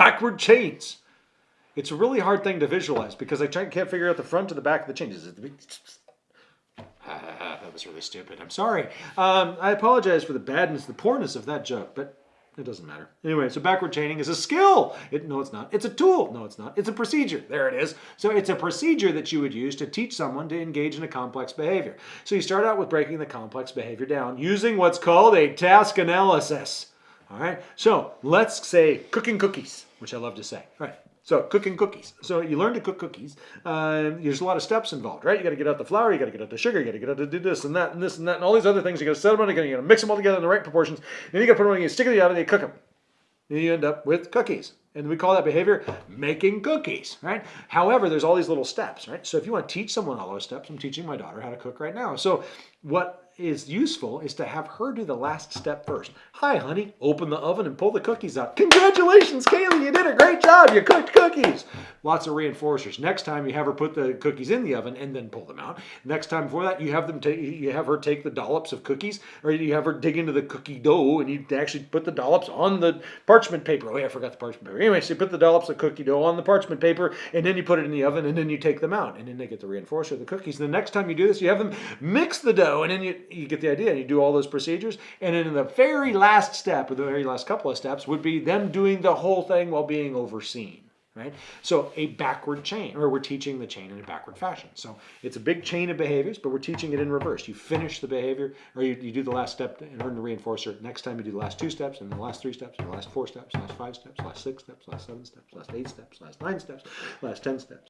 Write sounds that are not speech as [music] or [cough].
backward chains. It's a really hard thing to visualize because I try, can't figure out the front to the back of the chains. The- [laughs] that was really stupid. I'm sorry. Um, I apologize for the badness, the poorness of that joke, but it doesn't matter. Anyway, so backward chaining is a skill. It, no, it's not. It's a tool. No, it's not. It's a procedure. There it is. So it's a procedure that you would use to teach someone to engage in a complex behavior. So you start out with breaking the complex behavior down using what's called a task analysis. All right. So let's say cooking cookies, which I love to say. All right. So cooking cookies. So you learn to cook cookies. Uh, there's a lot of steps involved, right? You got to get out the flour, you got to get out the sugar, you got to get out to do this and that and this and that and all these other things. You got to set them on. You got to mix them all together in the right proportions. Then you got to put them on. You stick it in the oven. You cook them. You end up with cookies. And we call that behavior making cookies, right? However, there's all these little steps, right? So if you want to teach someone all those steps, I'm teaching my daughter how to cook right now. So what is useful is to have her do the last step first. Hi, honey. Open the oven and pull the cookies out. Congratulations, Kaylee. You did a great job. You cooked cookies. Lots of reinforcers. Next time you have her put the cookies in the oven and then pull them out. Next time before that, you have them you have her take the dollops of cookies, or you have her dig into the cookie dough and you actually put the dollops on the parchment paper. Oh yeah, I forgot the parchment paper. Anyway, so you put the dollops of cookie dough on the parchment paper and then you put it in the oven and then you take them out and then they get the reinforcer the cookies. And the next time you do this, you have them mix the dough and then you, you get the idea. You do all those procedures and then in the very last step, or the very last couple of steps, would be them doing the whole thing while being overseen. Right? So a backward chain, or we're teaching the chain in a backward fashion. So it's a big chain of behaviors, but we're teaching it in reverse. You finish the behavior, or you, you do the last step and earn the reinforcer. Next time you do the last two steps, and the last three steps, and the last four steps, last five steps, last six steps, last seven steps, last eight steps, last nine steps, last ten steps.